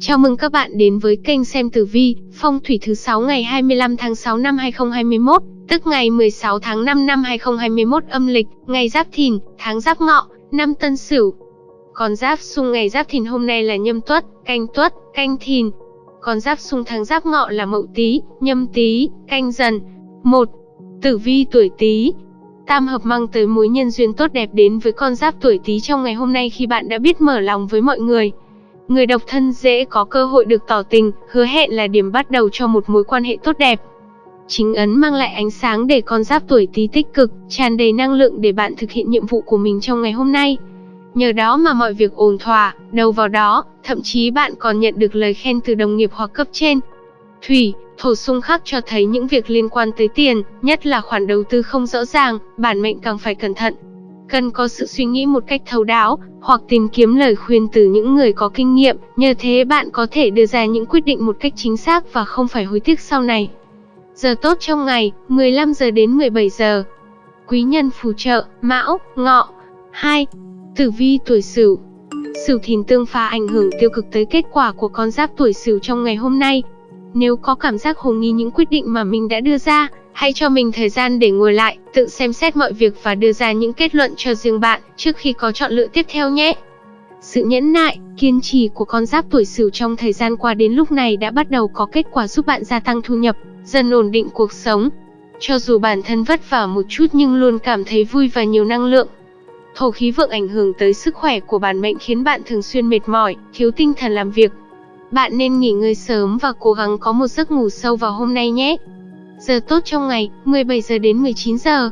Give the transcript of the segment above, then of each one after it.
Chào mừng các bạn đến với kênh xem tử vi, phong thủy thứ 6 ngày 25 tháng 6 năm 2021, tức ngày 16 tháng 5 năm 2021 âm lịch, ngày Giáp Thìn, tháng Giáp Ngọ, năm Tân Sửu. Con Giáp xung ngày Giáp Thìn hôm nay là Nhâm Tuất, Canh Tuất, Canh Thìn. Con Giáp xung tháng Giáp Ngọ là Mậu Tý, Nhâm Tý, Canh Dần. 1. Tử vi tuổi Tý, Tam hợp mang tới mối nhân duyên tốt đẹp đến với con giáp tuổi Tý trong ngày hôm nay khi bạn đã biết mở lòng với mọi người. Người độc thân dễ có cơ hội được tỏ tình, hứa hẹn là điểm bắt đầu cho một mối quan hệ tốt đẹp. Chính ấn mang lại ánh sáng để con giáp tuổi Tý tích cực, tràn đầy năng lượng để bạn thực hiện nhiệm vụ của mình trong ngày hôm nay. Nhờ đó mà mọi việc ổn thỏa, đầu vào đó, thậm chí bạn còn nhận được lời khen từ đồng nghiệp hoặc cấp trên. Thủy, thổ xung khắc cho thấy những việc liên quan tới tiền, nhất là khoản đầu tư không rõ ràng, bản mệnh càng phải cẩn thận. Cần có sự suy nghĩ một cách thấu đáo, hoặc tìm kiếm lời khuyên từ những người có kinh nghiệm, nhờ thế bạn có thể đưa ra những quyết định một cách chính xác và không phải hối tiếc sau này. Giờ tốt trong ngày, 15 giờ đến 17 giờ. Quý nhân phù trợ, Mão, Ngọ. 2. Tử vi tuổi Sửu. Sửu thìn tương phá ảnh hưởng tiêu cực tới kết quả của con giáp tuổi Sửu trong ngày hôm nay, nếu có cảm giác hồ nghi những quyết định mà mình đã đưa ra, hãy cho mình thời gian để ngồi lại, tự xem xét mọi việc và đưa ra những kết luận cho riêng bạn trước khi có chọn lựa tiếp theo nhé. Sự nhẫn nại, kiên trì của con giáp tuổi Sửu trong thời gian qua đến lúc này đã bắt đầu có kết quả giúp bạn gia tăng thu nhập, dần ổn định cuộc sống. Cho dù bản thân vất vả một chút nhưng luôn cảm thấy vui và nhiều năng lượng. Thổ khí vượng ảnh hưởng tới sức khỏe của bản mệnh khiến bạn thường xuyên mệt mỏi, thiếu tinh thần làm việc, bạn nên nghỉ ngơi sớm và cố gắng có một giấc ngủ sâu vào hôm nay nhé. Giờ tốt trong ngày, 17 giờ đến 19 giờ.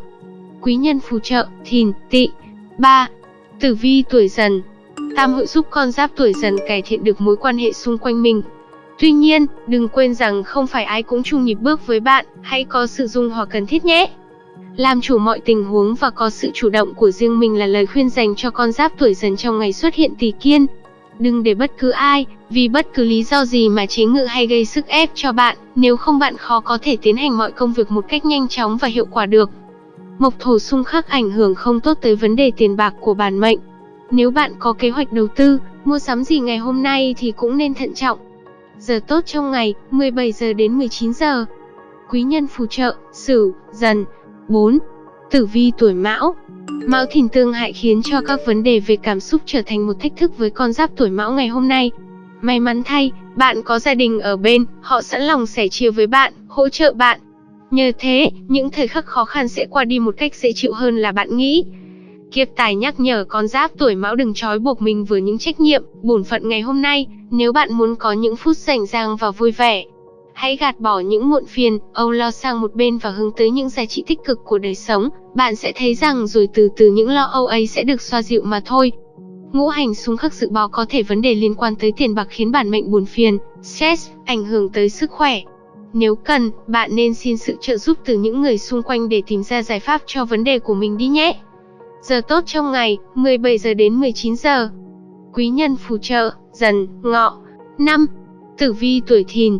Quý nhân phù trợ, thìn, tỵ. 3. Tử vi tuổi dần. Tam hội giúp con giáp tuổi dần cải thiện được mối quan hệ xung quanh mình. Tuy nhiên, đừng quên rằng không phải ai cũng chung nhịp bước với bạn, hãy có sự dung hòa cần thiết nhé. Làm chủ mọi tình huống và có sự chủ động của riêng mình là lời khuyên dành cho con giáp tuổi dần trong ngày xuất hiện tỷ kiên. Đừng để bất cứ ai, vì bất cứ lý do gì mà chế ngự hay gây sức ép cho bạn, nếu không bạn khó có thể tiến hành mọi công việc một cách nhanh chóng và hiệu quả được. Mộc thổ xung khắc ảnh hưởng không tốt tới vấn đề tiền bạc của bản mệnh. Nếu bạn có kế hoạch đầu tư, mua sắm gì ngày hôm nay thì cũng nên thận trọng. Giờ tốt trong ngày, 17 giờ đến 19 giờ. Quý nhân phù trợ, Sửu, Dần. 4. Tử vi tuổi Mão, Mão thìn tương hại khiến cho các vấn đề về cảm xúc trở thành một thách thức với con giáp tuổi mão ngày hôm nay. May mắn thay, bạn có gia đình ở bên, họ sẵn lòng sẻ chia với bạn, hỗ trợ bạn. Nhờ thế, những thời khắc khó khăn sẽ qua đi một cách dễ chịu hơn là bạn nghĩ. Kiếp tài nhắc nhở con giáp tuổi mão đừng trói buộc mình với những trách nhiệm, bổn phận ngày hôm nay, nếu bạn muốn có những phút rảnh rang và vui vẻ, Hãy gạt bỏ những muộn phiền, âu lo sang một bên và hướng tới những giá trị tích cực của đời sống, bạn sẽ thấy rằng rồi từ từ những lo âu ấy sẽ được xoa dịu mà thôi. Ngũ hành xung khắc dự báo có thể vấn đề liên quan tới tiền bạc khiến bản mệnh buồn phiền, stress, ảnh hưởng tới sức khỏe. Nếu cần, bạn nên xin sự trợ giúp từ những người xung quanh để tìm ra giải pháp cho vấn đề của mình đi nhé. Giờ tốt trong ngày, 17 giờ đến 19 giờ. Quý nhân phù trợ, dần, ngọ. năm, Tử vi tuổi thìn,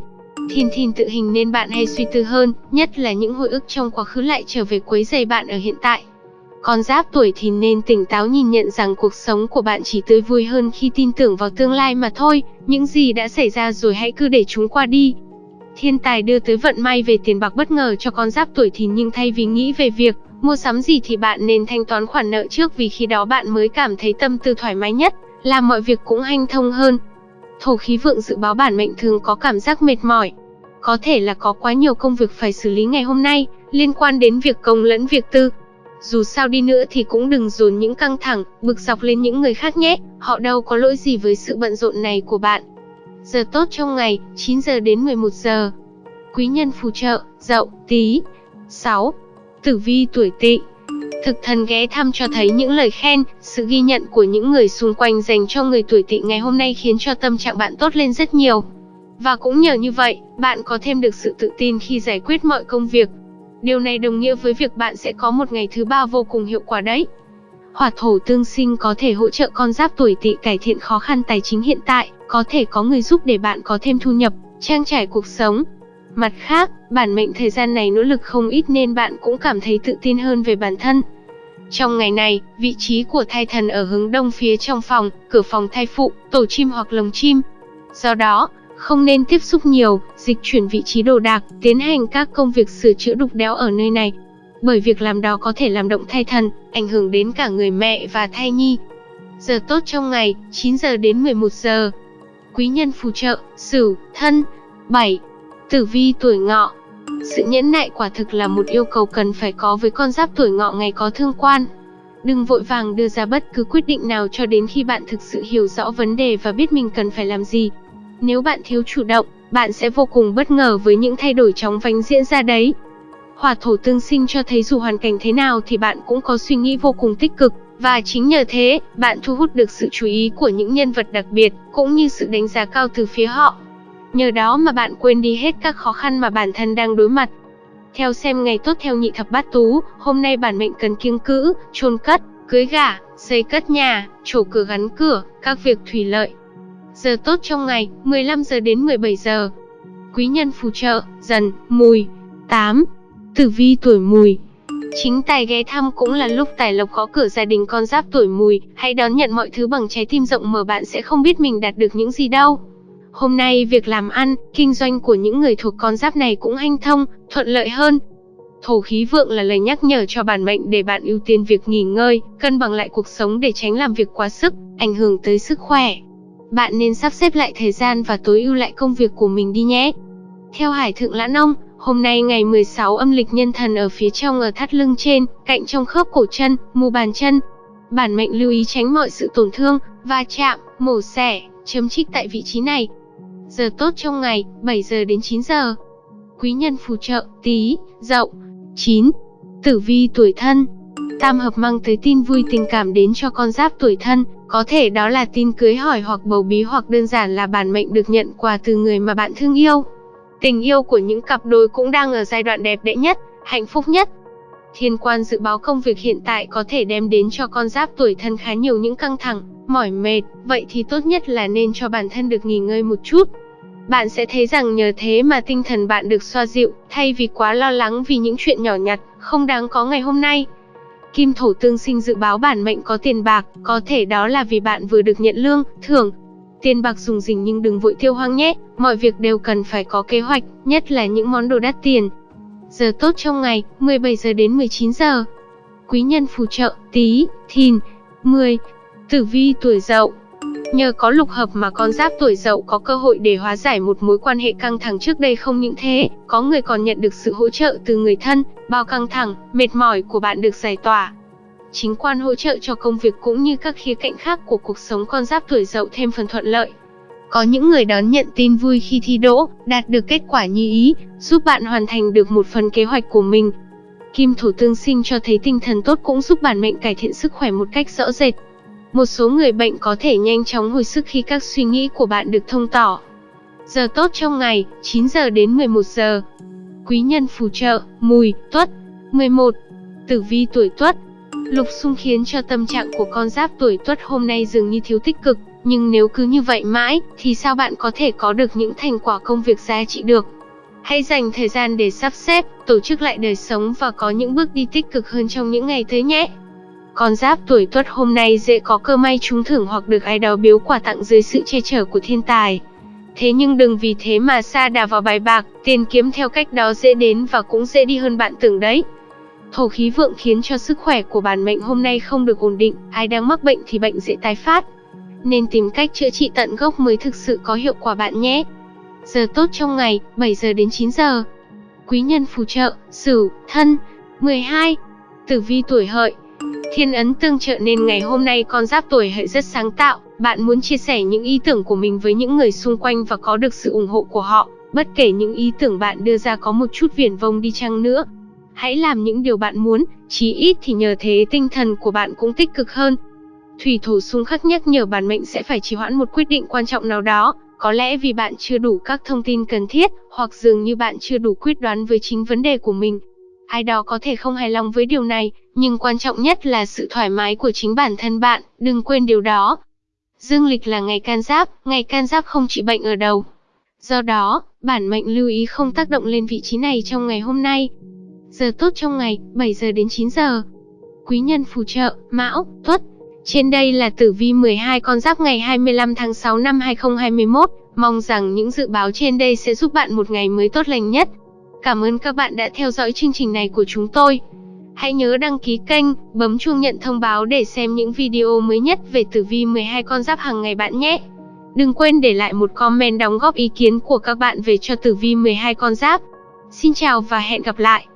Thìn thìn tự hình nên bạn hay suy tư hơn, nhất là những hồi ức trong quá khứ lại trở về quấy rầy bạn ở hiện tại. Con giáp tuổi thìn nên tỉnh táo nhìn nhận rằng cuộc sống của bạn chỉ tươi vui hơn khi tin tưởng vào tương lai mà thôi, những gì đã xảy ra rồi hãy cứ để chúng qua đi. Thiên tài đưa tới vận may về tiền bạc bất ngờ cho con giáp tuổi thìn nhưng thay vì nghĩ về việc mua sắm gì thì bạn nên thanh toán khoản nợ trước vì khi đó bạn mới cảm thấy tâm tư thoải mái nhất, làm mọi việc cũng hanh thông hơn. Thổ khí vượng dự báo bản mệnh thường có cảm giác mệt mỏi. Có thể là có quá nhiều công việc phải xử lý ngày hôm nay, liên quan đến việc công lẫn việc tư. Dù sao đi nữa thì cũng đừng dồn những căng thẳng, bực dọc lên những người khác nhé, họ đâu có lỗi gì với sự bận rộn này của bạn. Giờ tốt trong ngày, 9 giờ đến 11 giờ. Quý nhân phù trợ, dậu, tí. 6. Tử vi tuổi tỵ Thực thần ghé thăm cho thấy những lời khen, sự ghi nhận của những người xung quanh dành cho người tuổi tỵ ngày hôm nay khiến cho tâm trạng bạn tốt lên rất nhiều. Và cũng nhờ như vậy, bạn có thêm được sự tự tin khi giải quyết mọi công việc. Điều này đồng nghĩa với việc bạn sẽ có một ngày thứ ba vô cùng hiệu quả đấy. Hỏa thổ tương sinh có thể hỗ trợ con giáp tuổi tỵ cải thiện khó khăn tài chính hiện tại, có thể có người giúp để bạn có thêm thu nhập, trang trải cuộc sống, Mặt khác, bản mệnh thời gian này nỗ lực không ít nên bạn cũng cảm thấy tự tin hơn về bản thân. Trong ngày này, vị trí của thai thần ở hướng đông phía trong phòng, cửa phòng thai phụ, tổ chim hoặc lồng chim. Do đó, không nên tiếp xúc nhiều, dịch chuyển vị trí đồ đạc, tiến hành các công việc sửa chữa đục đẽo ở nơi này. Bởi việc làm đó có thể làm động thai thần, ảnh hưởng đến cả người mẹ và thai nhi. Giờ tốt trong ngày, 9 giờ đến 11 giờ. Quý nhân phù trợ, Sửu, Thân. 7. Tử vi tuổi Ngọ. Sự nhẫn nại quả thực là một yêu cầu cần phải có với con giáp tuổi Ngọ ngày có thương quan. Đừng vội vàng đưa ra bất cứ quyết định nào cho đến khi bạn thực sự hiểu rõ vấn đề và biết mình cần phải làm gì. Nếu bạn thiếu chủ động, bạn sẽ vô cùng bất ngờ với những thay đổi chóng vánh diễn ra đấy. Hỏa thổ tương sinh cho thấy dù hoàn cảnh thế nào thì bạn cũng có suy nghĩ vô cùng tích cực, và chính nhờ thế, bạn thu hút được sự chú ý của những nhân vật đặc biệt, cũng như sự đánh giá cao từ phía họ. Nhờ đó mà bạn quên đi hết các khó khăn mà bản thân đang đối mặt. Theo xem ngày tốt theo nhị thập bát tú, hôm nay bản mệnh cần kiêng cữ, chôn cất, cưới gả, xây cất nhà, trổ cửa gắn cửa, các việc thủy lợi. Giờ tốt trong ngày, 15 giờ đến 17 giờ. Quý nhân phù trợ, dần, mùi. 8. Tử vi tuổi mùi, Chính tài ghé thăm cũng là lúc tài lộc khó cửa gia đình con giáp tuổi mùi, hãy đón nhận mọi thứ bằng trái tim rộng mở bạn sẽ không biết mình đạt được những gì đâu. Hôm nay việc làm ăn, kinh doanh của những người thuộc con giáp này cũng hanh thông, thuận lợi hơn. Thổ khí vượng là lời nhắc nhở cho bản mệnh để bạn ưu tiên việc nghỉ ngơi, cân bằng lại cuộc sống để tránh làm việc quá sức, ảnh hưởng tới sức khỏe. Bạn nên sắp xếp lại thời gian và tối ưu lại công việc của mình đi nhé. Theo Hải Thượng Lãn Ông, Hôm nay ngày 16 âm lịch nhân thần ở phía trong ở thắt lưng trên, cạnh trong khớp cổ chân, mu bàn chân. Bản mệnh lưu ý tránh mọi sự tổn thương, va chạm, mổ xẻ, chấm trích tại vị trí này. Giờ tốt trong ngày, 7 giờ đến 9 giờ. Quý nhân phù trợ, tí, dậu. 9. Tử vi tuổi thân Tam hợp mang tới tin vui tình cảm đến cho con giáp tuổi thân, có thể đó là tin cưới hỏi hoặc bầu bí hoặc đơn giản là bản mệnh được nhận quà từ người mà bạn thương yêu. Tình yêu của những cặp đôi cũng đang ở giai đoạn đẹp đẽ nhất, hạnh phúc nhất. Thiên quan dự báo công việc hiện tại có thể đem đến cho con giáp tuổi thân khá nhiều những căng thẳng, mỏi mệt, vậy thì tốt nhất là nên cho bản thân được nghỉ ngơi một chút. Bạn sẽ thấy rằng nhờ thế mà tinh thần bạn được xoa dịu, thay vì quá lo lắng vì những chuyện nhỏ nhặt, không đáng có ngày hôm nay. Kim thổ tương sinh dự báo bản mệnh có tiền bạc, có thể đó là vì bạn vừa được nhận lương, thưởng, Tiền bạc dùng dình nhưng đừng vội tiêu hoang nhé, mọi việc đều cần phải có kế hoạch, nhất là những món đồ đắt tiền. Giờ tốt trong ngày, 17 giờ đến 19 giờ. Quý nhân phù trợ, Tý, thìn, 10. Tử vi tuổi dậu Nhờ có lục hợp mà con giáp tuổi dậu có cơ hội để hóa giải một mối quan hệ căng thẳng trước đây không những thế, có người còn nhận được sự hỗ trợ từ người thân, bao căng thẳng, mệt mỏi của bạn được giải tỏa, chính quan hỗ trợ cho công việc cũng như các khía cạnh khác của cuộc sống con giáp tuổi dậu thêm phần thuận lợi. Có những người đón nhận tin vui khi thi đỗ, đạt được kết quả như ý, giúp bạn hoàn thành được một phần kế hoạch của mình. Kim thủ tương sinh cho thấy tinh thần tốt cũng giúp bản mệnh cải thiện sức khỏe một cách rõ rệt. Một số người bệnh có thể nhanh chóng hồi sức khi các suy nghĩ của bạn được thông tỏ. Giờ tốt trong ngày, 9 giờ đến 11 giờ. Quý nhân phù trợ, mùi, tuất. 11. Tử vi tuổi tuất, Lục xung khiến cho tâm trạng của con giáp tuổi tuất hôm nay dường như thiếu tích cực, nhưng nếu cứ như vậy mãi, thì sao bạn có thể có được những thành quả công việc giá trị được? Hãy dành thời gian để sắp xếp, tổ chức lại đời sống và có những bước đi tích cực hơn trong những ngày tới nhé. Con giáp tuổi tuất hôm nay dễ có cơ may trúng thưởng hoặc được ai đó biếu quà tặng dưới sự che chở của thiên tài. Thế nhưng đừng vì thế mà xa đà vào bài bạc, tiền kiếm theo cách đó dễ đến và cũng dễ đi hơn bạn tưởng đấy. Thổ khí vượng khiến cho sức khỏe của bản mệnh hôm nay không được ổn định, ai đang mắc bệnh thì bệnh dễ tái phát. Nên tìm cách chữa trị tận gốc mới thực sự có hiệu quả bạn nhé. Giờ tốt trong ngày, 7 giờ đến 9 giờ. Quý nhân phù trợ, Sửu, Thân. 12. Tử vi tuổi hợi. Thiên ấn tương trợ nên ngày hôm nay con giáp tuổi hợi rất sáng tạo, bạn muốn chia sẻ những ý tưởng của mình với những người xung quanh và có được sự ủng hộ của họ, bất kể những ý tưởng bạn đưa ra có một chút viển vông đi chăng nữa, Hãy làm những điều bạn muốn, chí ít thì nhờ thế tinh thần của bạn cũng tích cực hơn. Thủy thủ xung khắc nhắc nhở bản mệnh sẽ phải trì hoãn một quyết định quan trọng nào đó, có lẽ vì bạn chưa đủ các thông tin cần thiết, hoặc dường như bạn chưa đủ quyết đoán với chính vấn đề của mình. Ai đó có thể không hài lòng với điều này, nhưng quan trọng nhất là sự thoải mái của chính bản thân bạn, đừng quên điều đó. Dương lịch là ngày can giáp, ngày can giáp không trị bệnh ở đầu. Do đó, bản mệnh lưu ý không tác động lên vị trí này trong ngày hôm nay. Giờ tốt trong ngày, 7 giờ đến 9 giờ. Quý nhân phù trợ, Mão, Tuất. Trên đây là tử vi 12 con giáp ngày 25 tháng 6 năm 2021, Mong rằng những dự báo trên đây sẽ giúp bạn một ngày mới tốt lành nhất. Cảm ơn các bạn đã theo dõi chương trình này của chúng tôi. Hãy nhớ đăng ký kênh, bấm chuông nhận thông báo để xem những video mới nhất về tử vi 12 con giáp hàng ngày bạn nhé. Đừng quên để lại một comment đóng góp ý kiến của các bạn về cho tử vi 12 con giáp. Xin chào và hẹn gặp lại.